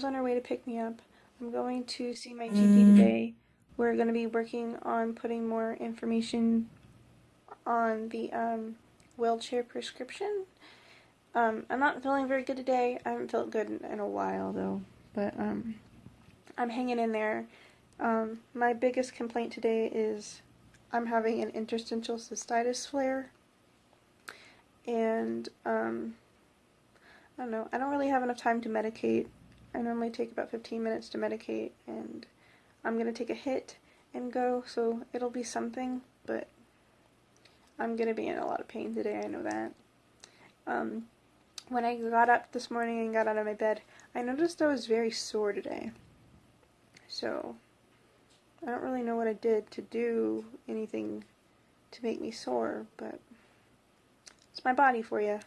mom's on her way to pick me up. I'm going to see my GP today. We're going to be working on putting more information on the um, wheelchair prescription. Um, I'm not feeling very good today. I haven't felt good in, in a while though, but um, I'm hanging in there. Um, my biggest complaint today is I'm having an interstitial cystitis flare, and um, I don't know. I don't really have enough time to medicate. I normally take about 15 minutes to medicate, and I'm gonna take a hit and go, so it'll be something, but I'm gonna be in a lot of pain today. I know that. Um, when I got up this morning and got out of my bed, I noticed I was very sore today. So, I don't really know what I did to do anything to make me sore, but it's my body for you.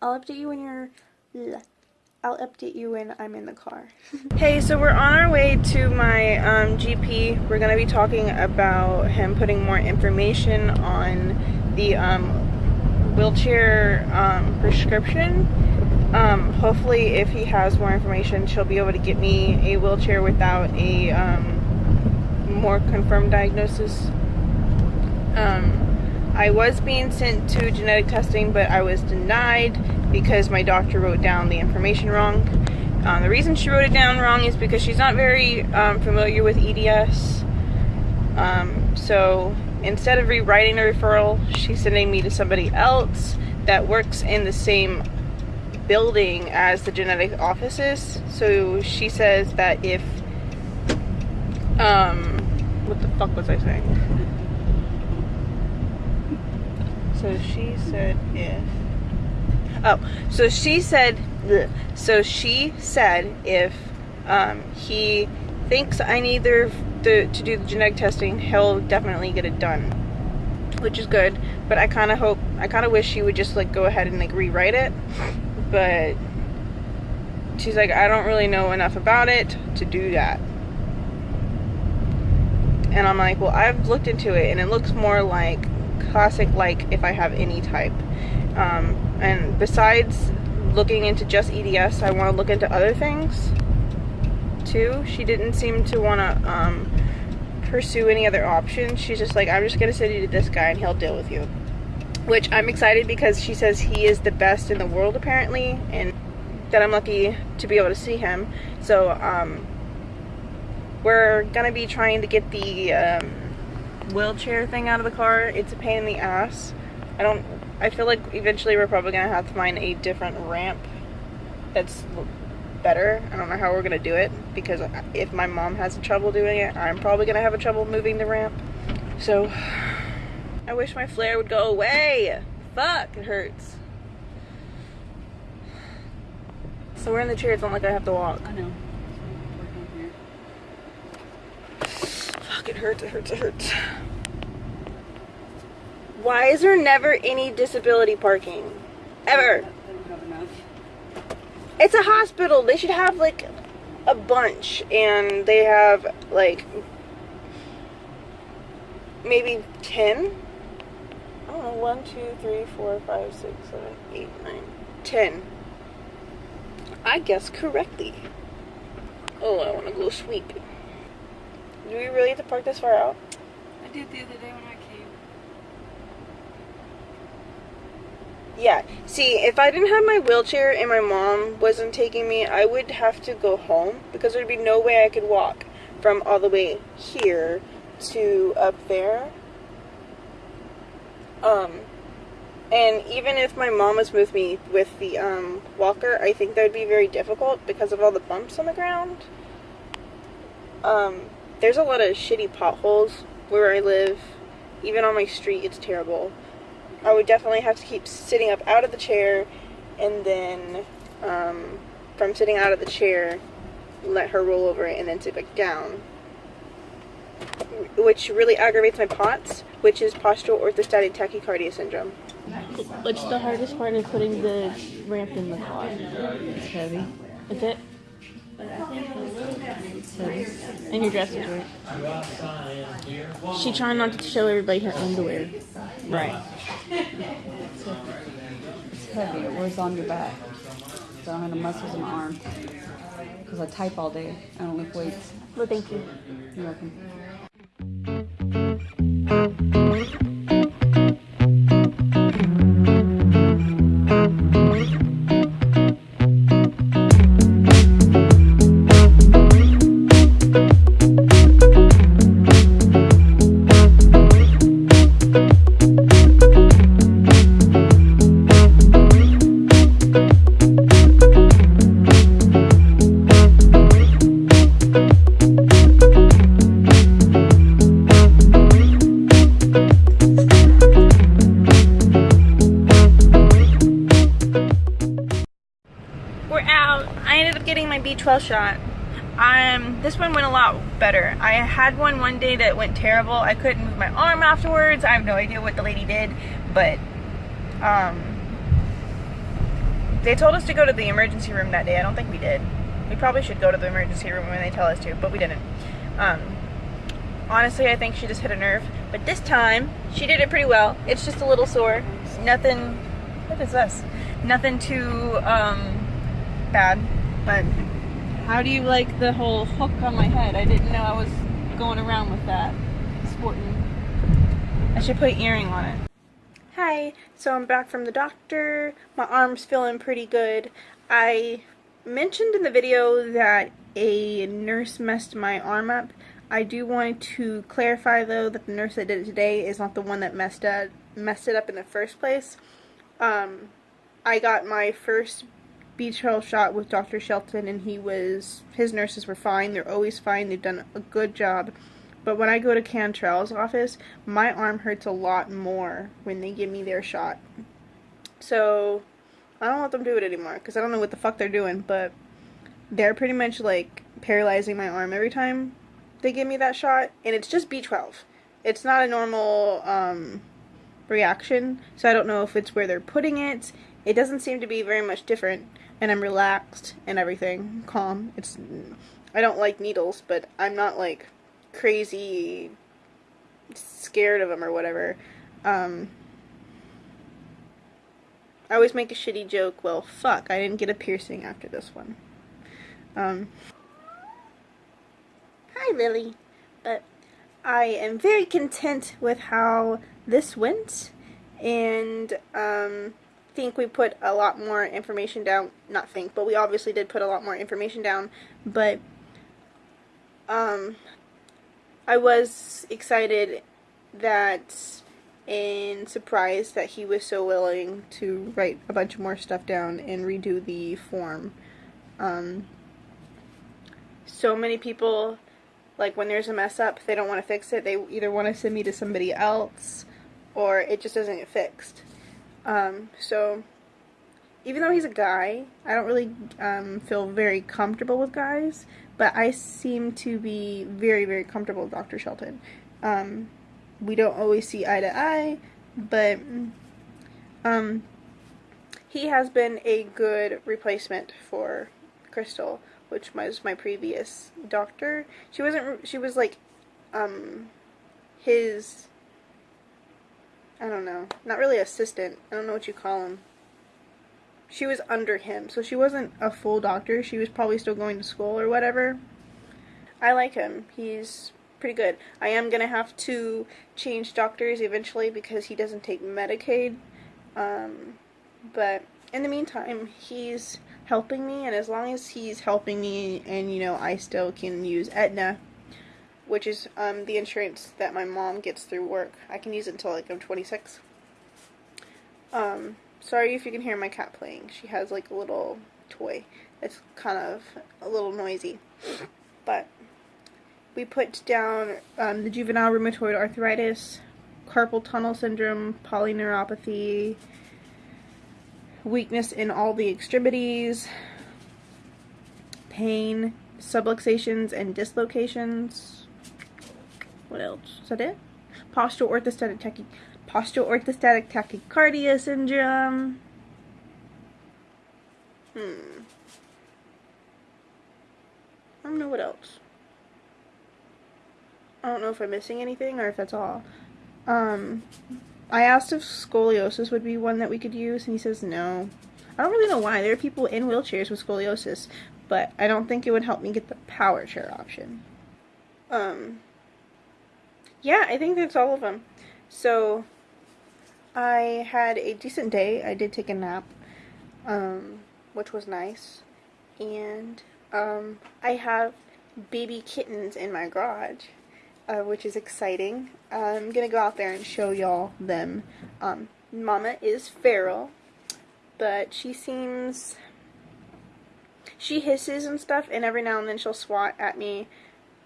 I'll update you when you're. I'll update you when I'm in the car. hey, so we're on our way to my um, GP. We're going to be talking about him putting more information on the um, wheelchair um, prescription. Um, hopefully, if he has more information, she'll be able to get me a wheelchair without a um, more confirmed diagnosis. Um, I was being sent to genetic testing, but I was denied because my doctor wrote down the information wrong. Um, the reason she wrote it down wrong is because she's not very um, familiar with EDS. so instead of rewriting the referral, she's sending me to somebody else that works in the same building as the genetic offices. So she says that if, um, what the fuck was I saying? So she said if, oh, so she said, so she said if um, he thinks I need the to, to do the genetic testing, he'll definitely get it done, which is good. But I kind of hope, I kind of wish she would just like go ahead and like rewrite it. But she's like, I don't really know enough about it to do that. And I'm like, well, I've looked into it and it looks more like classic, like if I have any type. Um, and besides looking into just EDS, I want to look into other things too. She didn't seem to want to um, pursue any other options. She's just like, I'm just going to send you to this guy and he'll deal with you. Which I'm excited because she says he is the best in the world apparently and that I'm lucky to be able to see him. So um, we're going to be trying to get the um, wheelchair thing out of the car. It's a pain in the ass. I don't, I feel like eventually we're probably going to have to find a different ramp that's better. I don't know how we're going to do it because if my mom has trouble doing it, I'm probably going to have a trouble moving the ramp. So I wish my flare would go away. Fuck, it hurts. So we're in the chair, it's not like I have to walk. I know. Fuck, it hurts, it hurts, it. Why is there never any disability parking? Ever. It's a hospital. They should have like a bunch and they have like maybe 10 I don't know, 1, 2, 3, 4, 5, 6, 7, 8, 9, 10. I guess correctly. Oh, I want to go sweep. Do we really have to park this far out? I did the other day when I came. Yeah. See, if I didn't have my wheelchair and my mom wasn't taking me, I would have to go home because there'd be no way I could walk from all the way here to up there. Um, and even if my mom was with me with the um, walker, I think that would be very difficult because of all the bumps on the ground. Um, there's a lot of shitty potholes where I live. Even on my street, it's terrible. I would definitely have to keep sitting up out of the chair and then um, from sitting out of the chair let her roll over it and then sit back down which really aggravates my POTS which is postural orthostatic tachycardia syndrome what's the hardest part of putting the ramp in the car It's heavy. is it It's heavy. and your dress is right she trying not to show everybody her underwear Right. It's heavy. It wears on your back. So I don't have the muscles in my arm. because I type all day. I don't lift weights. Well, thank you. You're welcome. I had one one day that went terrible. I couldn't move my arm afterwards. I have no idea what the lady did, but um, they told us to go to the emergency room that day. I don't think we did. We probably should go to the emergency room when they tell us to, but we didn't. Um, honestly, I think she just hit a nerve. But this time, she did it pretty well. It's just a little sore. Nothing. What is this? Nothing too um, bad. But how do you like the whole hook on my head? I didn't know I was going around with that. Sporting. I should put earring on it. Hi, so I'm back from the doctor. My arm's feeling pretty good. I mentioned in the video that a nurse messed my arm up. I do want to clarify though that the nurse that did it today is not the one that messed up messed it up in the first place. Um, I got my first B12 shot with Dr. Shelton and he was his nurses were fine. They're always fine. They've done a good job. But when I go to Cantrell's office, my arm hurts a lot more when they give me their shot. So, I don't let them do it anymore because I don't know what the fuck they're doing, but they're pretty much like paralyzing my arm every time they give me that shot, and it's just B12. It's not a normal um, reaction, so I don't know if it's where they're putting it. It doesn't seem to be very much different, and I'm relaxed and everything, calm. It's I don't like needles, but I'm not like crazy scared of them or whatever. Um, I always make a shitty joke. Well, fuck, I didn't get a piercing after this one. Um, hi, Lily. But I am very content with how this went, and um, think we put a lot more information down. Not think, but we obviously did put a lot more information down. But um, I was excited that and surprised that he was so willing to write a bunch more stuff down and redo the form. Um, so many people, like when there's a mess up, they don't want to fix it. They either want to send me to somebody else or it just doesn't get fixed. Um, so even though he's a guy, I don't really um, feel very comfortable with guys, but I seem to be very, very comfortable with Dr. Shelton. Um, we don't always see eye to eye, but um, he has been a good replacement for Crystal, which was my previous doctor. She wasn't. She was like um, his. I don't know. Not really assistant. I don't know what you call him. She was under him, so she wasn't a full doctor. She was probably still going to school or whatever. I like him. He's pretty good. I am gonna have to change doctors eventually because he doesn't take Medicaid. Um, but in the meantime, he's helping me, and as long as he's helping me, and you know, I still can use Aetna, which is um, the insurance that my mom gets through work. I can use it until like I'm 26. Um, sorry if you can hear my cat playing. She has like a little toy. It's kind of a little noisy, but we put down um, the juvenile rheumatoid arthritis, carpal tunnel syndrome, polyneuropathy, weakness in all the extremities, pain, subluxations, and dislocations. What else? Is that it? Postural orthostatic tachy postural orthostatic tachycardia syndrome. Hmm. I don't know what else. I don't know if I'm missing anything or if that's all. Um, I asked if scoliosis would be one that we could use, and he says no. I don't really know why. There are people in wheelchairs with scoliosis, but I don't think it would help me get the power chair option. Um, yeah, I think that's all of them. So, I had a decent day. I did take a nap, um, which was nice. And, um, I have baby kittens in my garage, uh, which is exciting. I'm gonna go out there and show y'all them. Um, Mama is feral, but she seems she hisses and stuff, and every now and then she'll swat at me,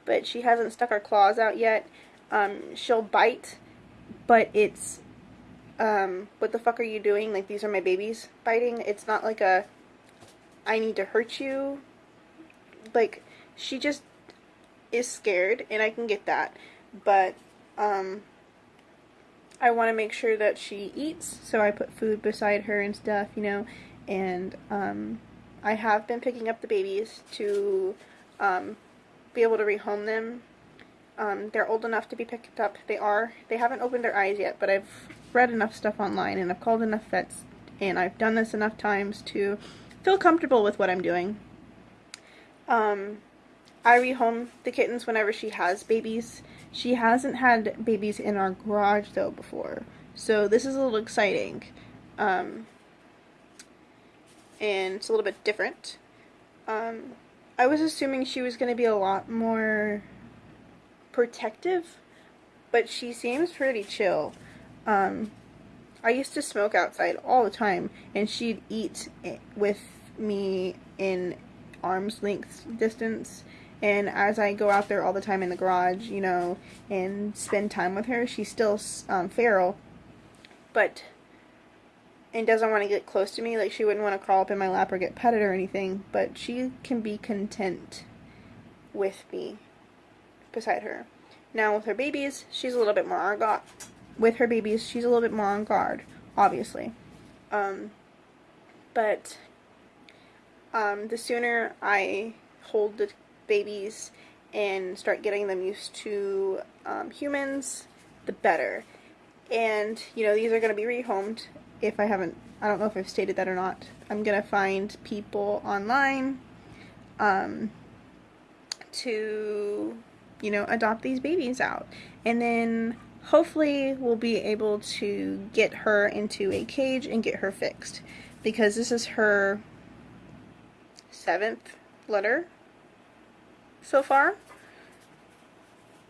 but she hasn't stuck her claws out yet. Um, she'll bite, but it's, um, what the fuck are you doing? Like, these are my babies biting. It's not like a, I need to hurt you. Like, she just is scared, and I can get that. But, um, I want to make sure that she eats, so I put food beside her and stuff, you know, and, um, I have been picking up the babies to um, be able to rehome them. Um, they're old enough to be picked up. They are. They haven't opened their eyes yet, but I've read enough stuff online and I've called enough vets and I've done this enough times to feel comfortable with what I'm doing. Um, I rehome the kittens whenever she has babies. She hasn't had babies in our garage though before, so this is a little exciting. Um, and it's a little bit different. Um, I was assuming she was going to be a lot more protective, but she seems pretty chill. Um, I used to smoke outside all the time, and she'd eat with me in arm's length distance. And as I go out there all the time in the garage, you know, and spend time with her, she's still um, feral, but and doesn't want to get close to me. Like she wouldn't want to crawl up in my lap or get petted or anything, but she can be content with me beside her. Now with her babies, she's a little bit more on guard. With her babies, she's a little bit more on guard, obviously. Um, but um, the sooner I hold the babies and start getting them used to um, humans, the better. And, you know, these are going to be rehomed if I haven't, I don't know if I've stated that or not, I'm going to find people online um, to, you know, adopt these babies out. And then hopefully we'll be able to get her into a cage and get her fixed. Because this is her seventh litter so far.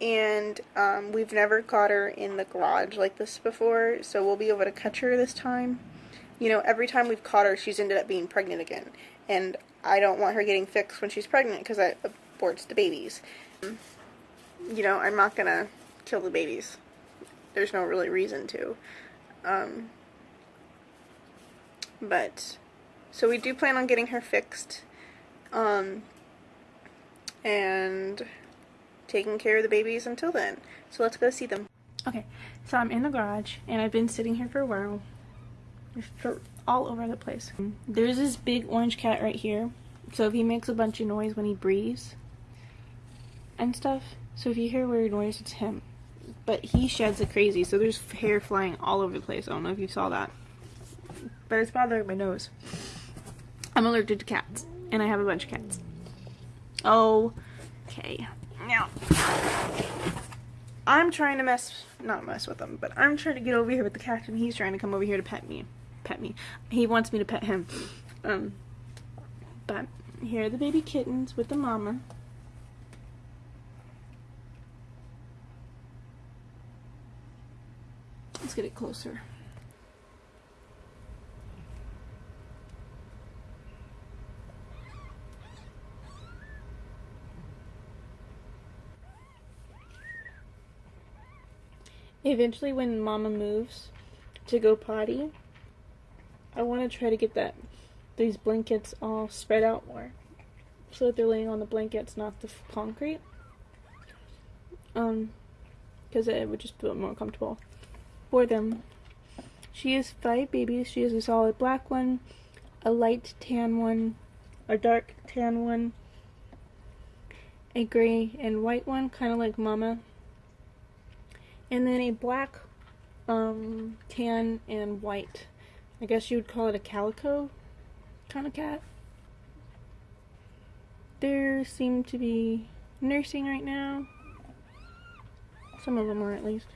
And um, we've never caught her in the garage like this before, so we'll be able to catch her this time. You know, every time we've caught her, she's ended up being pregnant again. And I don't want her getting fixed when she's pregnant because that aborts the babies. You know, I'm not to kill the babies. There's no really reason to. Um, but, so we do plan on getting her fixed. Um, and taking care of the babies until then. So let's go see them. Okay, so I'm in the garage and I've been sitting here for a while. For all over the place. There's this big orange cat right here. So if he makes a bunch of noise when he breathes and stuff. So if you hear weird noise, it's him. But he sheds like crazy, so there's hair flying all over the place. I don't know if you saw that. But it's bothering my nose. I'm allergic to cats, and I have a bunch of cats. Oh, okay. Now, I'm trying to mess, not mess with him, but I'm trying to get over here with the cat, and he's trying to come over here to pet me. Pet me. He wants me to pet him. Um, but here are the baby kittens with the mama. Let's get it closer. eventually when mama moves to go potty I want to try to get that these blankets all spread out more so that they're laying on the blankets not the concrete um because it would just feel more comfortable for them she has five babies she has a solid black one a light tan one a dark tan one a gray and white one kind of like mama and then a black, um, tan, and white. I guess you would call it a calico kind of cat. They seem to be nursing right now. Some of them are at least.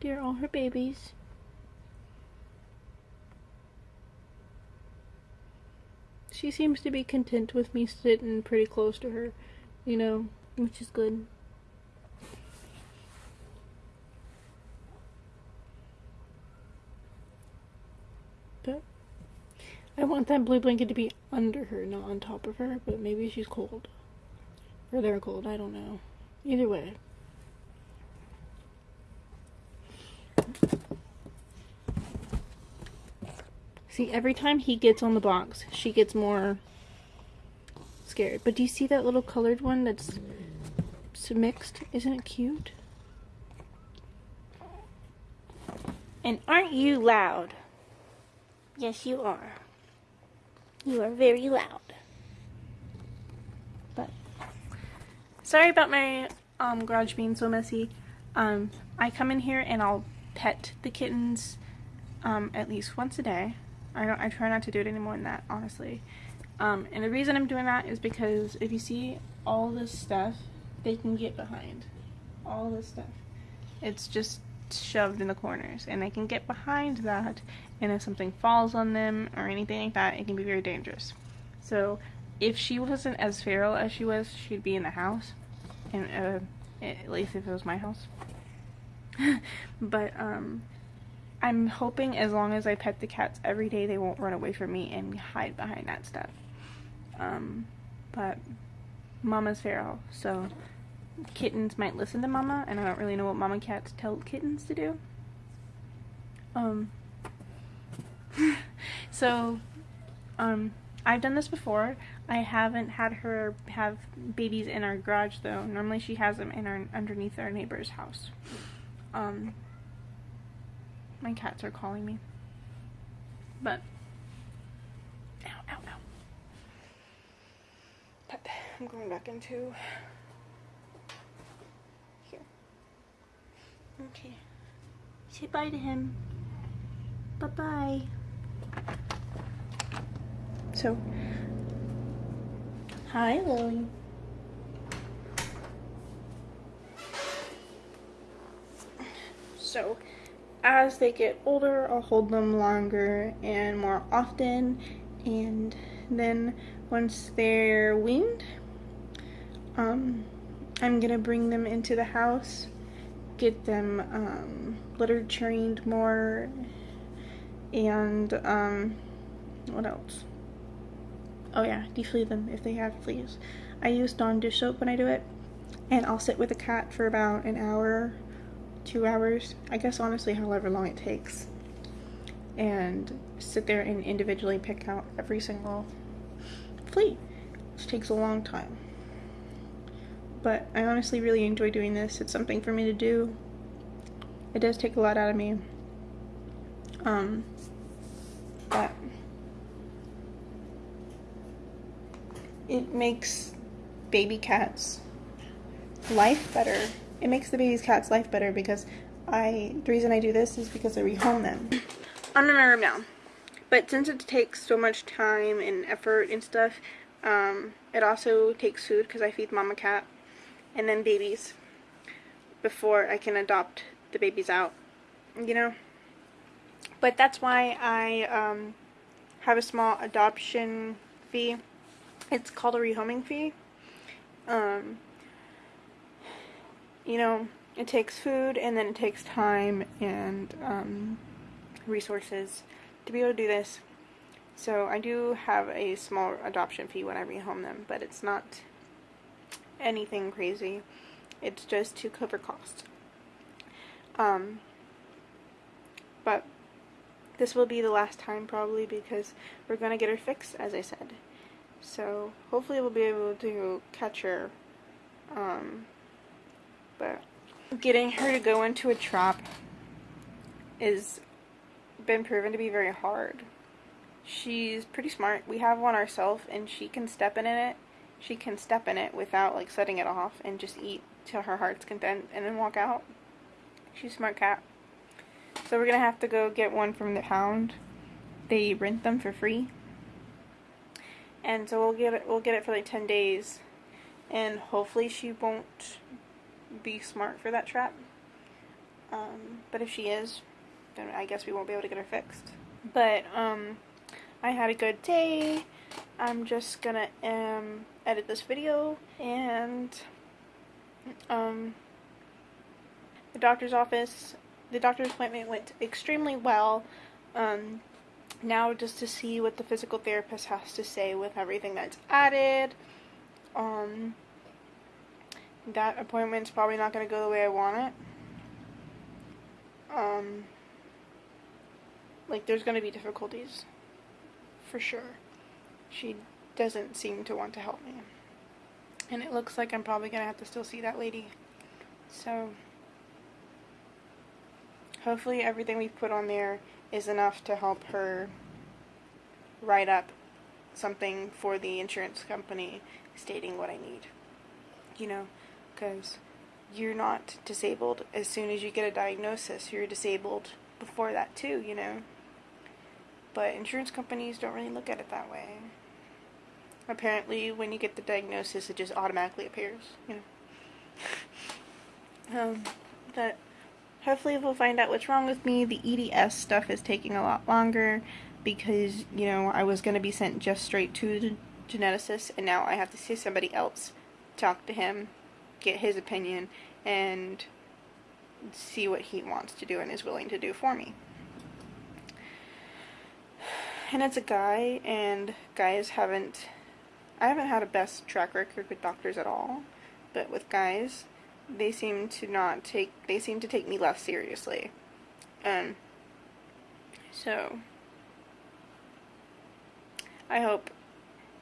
Dear, all her babies. She seems to be content with me sitting pretty close to her, you know, which is good. But I want that blue blanket to be under her, not on top of her, but maybe she's cold. Or they're cold, I don't know. Either way. See, every time he gets on the box, she gets more scared. But do you see that little colored one that's mixed? Isn't it cute? And aren't you loud? Yes, you are. You are very loud. But sorry about my um, garage being so messy. Um, I come in here and I'll pet the kittens um, at least once a day. I don't. I try not to do it any more than that, honestly. Um, and the reason I'm doing that is because if you see all this stuff, they can get behind. All this stuff. It's just shoved in the corners, and they can get behind that. And if something falls on them or anything like that, it can be very dangerous. So, if she wasn't as feral as she was, she'd be in the house, and uh, at least if it was my house. but um, I'm hoping as long as I pet the cats every day, they won't run away from me and hide behind that stuff. Um, but Mama's feral, so kittens might listen to Mama, and I don't really know what Mama cats tell kittens to do. Um, so, um, I've done this before. I haven't had her have babies in our garage though. Normally she has them in our underneath our neighbor's house. Um, my cats are calling me. But, ow, ow, ow. But I'm going back into here. Okay. Say bye to him. Bye bye. So, hi Lily. So, as they get older, I'll hold them longer and more often. And then once they're weaned, um, I'm gonna bring them into the house, get them um, litter trained more, and um, what else? Oh yeah, deflea them if they have fleas. I use Dawn dish soap when I do it, and I'll sit with a cat for about an hour two hours, I guess honestly however long it takes, and sit there and individually pick out every single flea, which takes a long time. But I honestly really enjoy doing this. It's something for me to do. It does take a lot out of me. Um, but it makes baby cats life better it makes the baby's cat's life better because I, the reason I do this is because I rehome them. I'm in my room now. But since it takes so much time and effort and stuff, um, it also takes food because I feed mama cat and then babies before I can adopt the babies out, you know? But that's why I um, have a small adoption fee. It's called a rehoming fee. Um, you know, it takes food and then it takes time and um, resources to be able to do this. So I do have a small adoption fee when I rehome them, but it's not anything crazy. It's just to cover costs. Um, but this will be the last time probably because we're going to get her fixed, as I said. So hopefully we'll be able to catch her um, but getting her to go into a trap is been proven to be very hard. She's pretty smart. We have one ourselves and she can step in it. She can step in it without like setting it off and just eat till her heart's content and then walk out. She's a smart cat. So we're gonna have to go get one from the pound they rent them for free. And so we'll get it we'll get it for like 10 days and hopefully she won't be smart for that trap. Um, but if she is, then I guess we won't be able to get her fixed. But um, I had a good day. I'm just gonna um, edit this video and um, the doctor's office. The doctor's appointment went extremely well. Um, now just to see what the physical therapist has to say with everything that's added. Um, that appointment's probably not going to go the way I want it. Um, like, there's going to be difficulties. For sure. She doesn't seem to want to help me. And it looks like I'm probably going to have to still see that lady. So, hopefully everything we've put on there is enough to help her write up something for the insurance company stating what I need. You know, because you're not disabled as soon as you get a diagnosis. You're disabled before that too, you know. But insurance companies don't really look at it that way. Apparently, when you get the diagnosis, it just automatically appears, you know. um, but hopefully we'll find out what's wrong with me. The EDS stuff is taking a lot longer because, you know, I was going to be sent just straight to the geneticist and now I have to see somebody else, talk to him, get his opinion, and see what he wants to do and is willing to do for me. And it's a guy, and guys haven't, I haven't had a best track record with doctors at all, but with guys, they seem to not take, they seem to take me less seriously. Um, so, I hope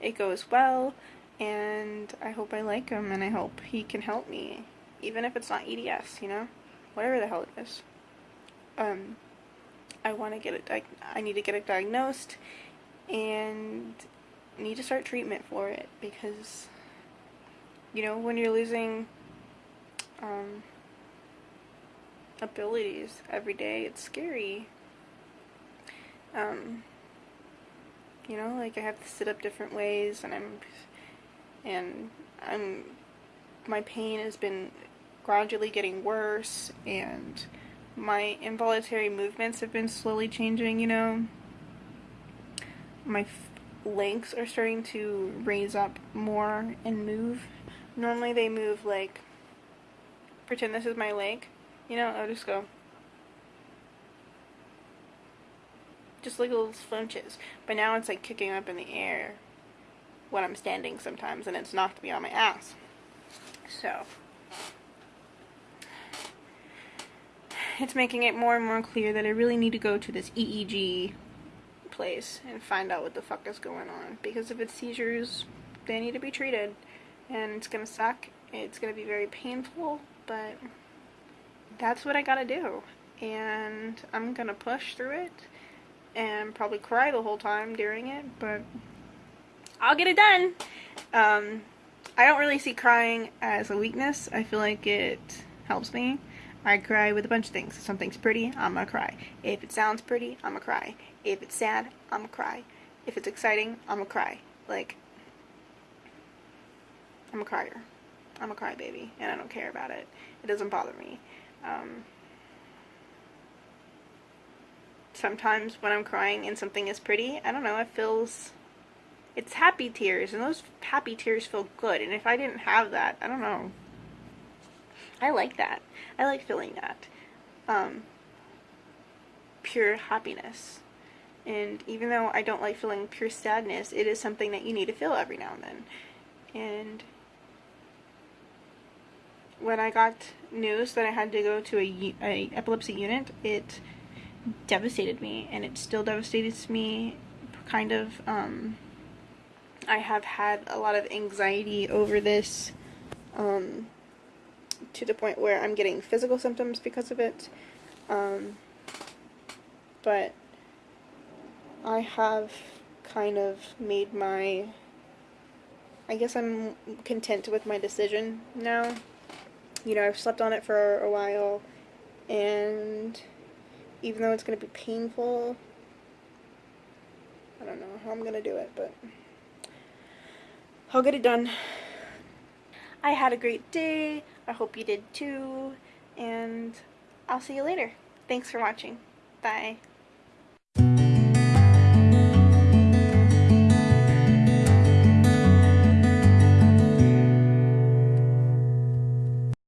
it goes well, and I hope I like him, and I hope he can help me, even if it's not EDS, you know, whatever the hell it is. Um, I want to get it. I need to get it diagnosed, and need to start treatment for it because, you know, when you're losing um, abilities every day, it's scary. Um, you know, like I have to sit up different ways, and I'm and I'm my pain has been gradually getting worse and my involuntary movements have been slowly changing, you know. My legs are starting to raise up more and move. Normally they move like, pretend this is my leg, you know, I'll just go. Just like little flinches. But now it's like kicking up in the air when I'm standing sometimes, and it's knocked me on my ass. So, it's making it more and more clear that I really need to go to this EEG place and find out what the fuck is going on. Because if it's seizures, they need to be treated. And it's gonna suck. It's gonna be very painful, but that's what I gotta do. And I'm gonna push through it and probably cry the whole time during it, but I'll get it done. Um, I don't really see crying as a weakness. I feel like it helps me. I cry with a bunch of things. If something's pretty, I'm gonna cry. If it sounds pretty, I'm gonna cry. If it's sad, I'm gonna cry. If it's exciting, I'm gonna cry. Like, I'm a crier. I'm a crybaby, and I don't care about it. It doesn't bother me. Um, sometimes when I'm crying and something is pretty, I don't know, it feels it's happy tears, and those happy tears feel good. And if I didn't have that, I don't know. I like that. I like feeling that. Um, pure happiness. And even though I don't like feeling pure sadness, it is something that you need to feel every now and then. And when I got news that I had to go to a, a epilepsy unit, it devastated me, and it still devastates me, kind of. Um, I have had a lot of anxiety over this um, to the point where I'm getting physical symptoms because of it. Um, but I have kind of made my. I guess I'm content with my decision now. You know, I've slept on it for a while, and even though it's going to be painful, I don't know how I'm gonna do it, but I'll get it done. I had a great day. I hope you did too. And I'll see you later. Thanks for watching. Bye.